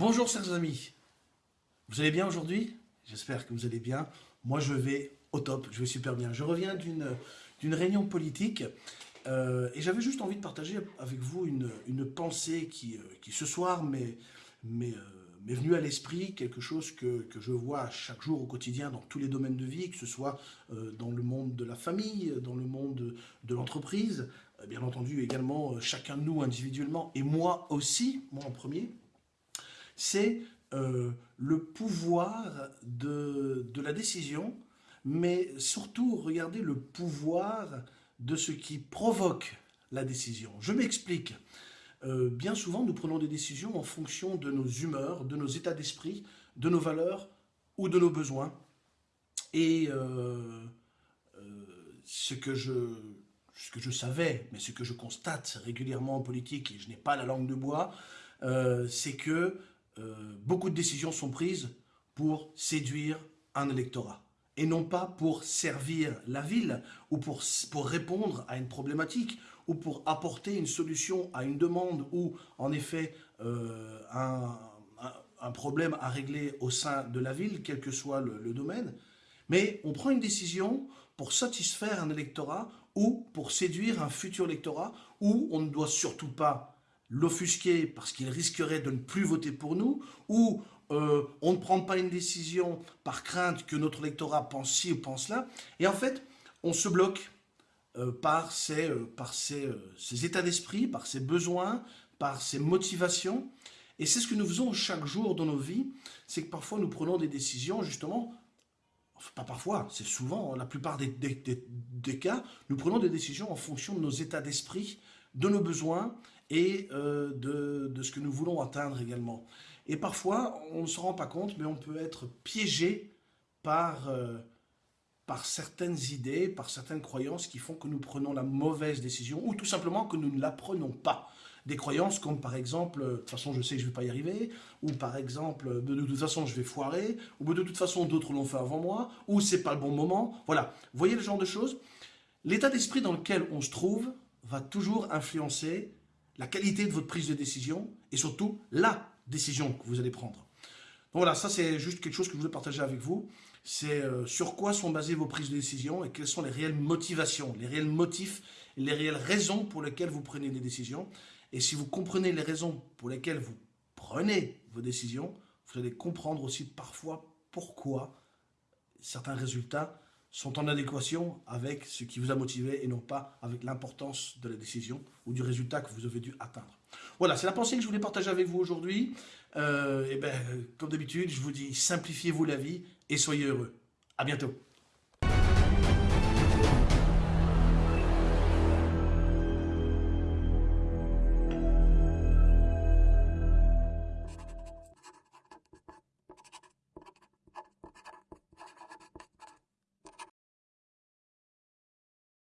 Bonjour chers amis, vous allez bien aujourd'hui? J'espère que vous allez bien. Moi je vais au top, je vais super bien. Je reviens d'une réunion politique euh, et j'avais juste envie de partager avec vous une, une pensée qui, euh, qui, ce soir m'est euh, venue à l'esprit, quelque chose que, que, je vois chaque jour au quotidien dans tous les domaines de vie, que ce soit dans le monde de la famille, dans le monde de l'entreprise, bien entendu également chacun de nous individuellement, et moi aussi, moi en premier, c'est euh, le pouvoir de, de, la décision, mais surtout, regardez le pouvoir de ce qui provoque la décision. Je m'explique. Euh, bien souvent, nous prenons des décisions en fonction de nos humeurs, de nos états d'esprit, de nos valeurs ou de nos besoins. Et euh, ce, que je, ce que je savais, mais ce que je constate régulièrement en politique, et je n'ai pas la langue de bois, c'est que euh, beaucoup de décisions sont prises pour séduire un électorat et non pas pour servir la ville ou pour, pour répondre à une problématique ou pour apporter une solution à une demande ou en effet euh, un, un, problème à régler au sein de la ville, quel que soit le, le domaine. Mais on prend une décision pour satisfaire un électorat ou pour séduire un futur électorat où on ne doit surtout pas l'offusquer parce qu'il risquerait de ne plus voter pour nous, ou euh, on ne prend pas une décision par crainte que notre électorat pense ci ou pense là, et en fait, on se bloque euh, par, ses, euh, par ses, ses états d'esprit, par ses besoins, par ses motivations, et c'est ce que nous faisons chaque jour dans nos vies, c'est que parfois nous prenons des décisions justement pas parfois, c'est souvent, la plupart des, cas, nous prenons des décisions en fonction de nos états d'esprit, de nos besoins et euh, de, ce que nous voulons atteindre également. Et parfois, on ne se rend pas compte, mais on peut être piégé par, euh, par certaines idées, par certaines croyances qui font que nous prenons la mauvaise décision, ou tout simplement que nous ne la prenons pas. Des croyances comme par exemple, de toute façon je sais que je ne vais pas y arriver, ou par exemple, de, toute façon je vais foirer, ou de toute façon d'autres l'ont fait avant moi, ou c'est pas le bon moment. Voilà, voyez le genre de choses? L'état d'esprit dans lequel on se trouve va toujours influencer la qualité de votre prise de décision et surtout la décision que vous allez prendre. Voilà, ça c'est juste quelque chose que je voulais partager avec vous. C'est euh, sur quoi sont basées vos prises de décision et quelles sont les réelles motivations, les réels motifs, les réelles raisons pour lesquelles vous prenez des décisions. Et si vous comprenez les raisons pour lesquelles vous prenez vos décisions, vous allez comprendre aussi parfois pourquoi certains résultats sont en adéquation avec ce qui vous a motivé et non pas avec l'importance de la décision ou du résultat que vous avez dû atteindre. Voilà, c'est la pensée que je voulais partager avec vous aujourd'hui. Euh, et ben, comme d'habitude, je vous dis, simplifiez-vous la vie et soyez heureux. À bientôt.